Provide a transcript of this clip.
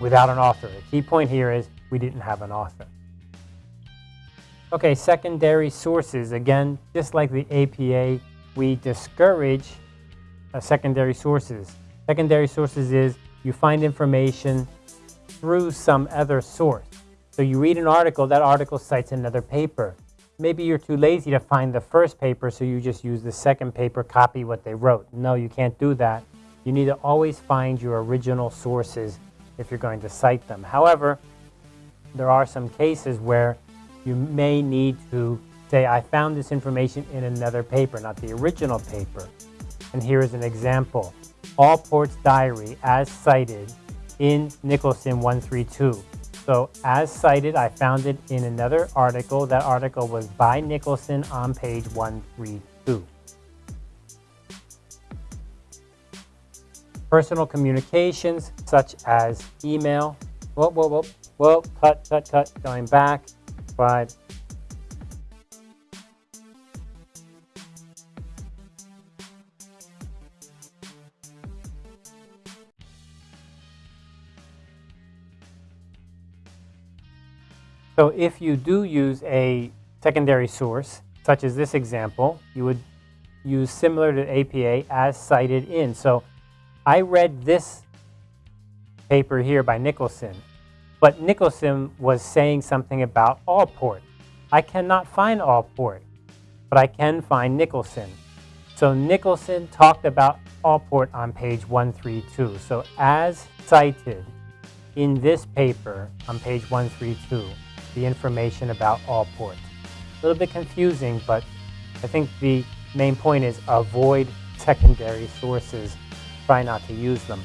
without an author. The key point here is we didn't have an author. Okay, secondary sources. Again, just like the APA, we discourage uh, secondary sources. Secondary sources is you find information through some other source. So you read an article, that article cites another paper. Maybe you're too lazy to find the first paper, so you just use the second paper, copy what they wrote. No, you can't do that. You need to always find your original sources if you're going to cite them. However, there are some cases where you may need to say, I found this information in another paper, not the original paper. And here is an example. Allport's diary as cited in Nicholson 132. So as cited, I found it in another article. That article was by Nicholson on page 132. Personal communications such as email. Whoa, whoa, whoa, whoa, cut, cut, cut, going back. But So if you do use a secondary source, such as this example, you would use similar to APA as cited in. So I read this paper here by Nicholson, but Nicholson was saying something about Allport. I cannot find Allport, but I can find Nicholson. So Nicholson talked about Allport on page 132. So as cited in this paper on page 132, the information about Allport. A little bit confusing, but I think the main point is avoid secondary sources. Try not to use them.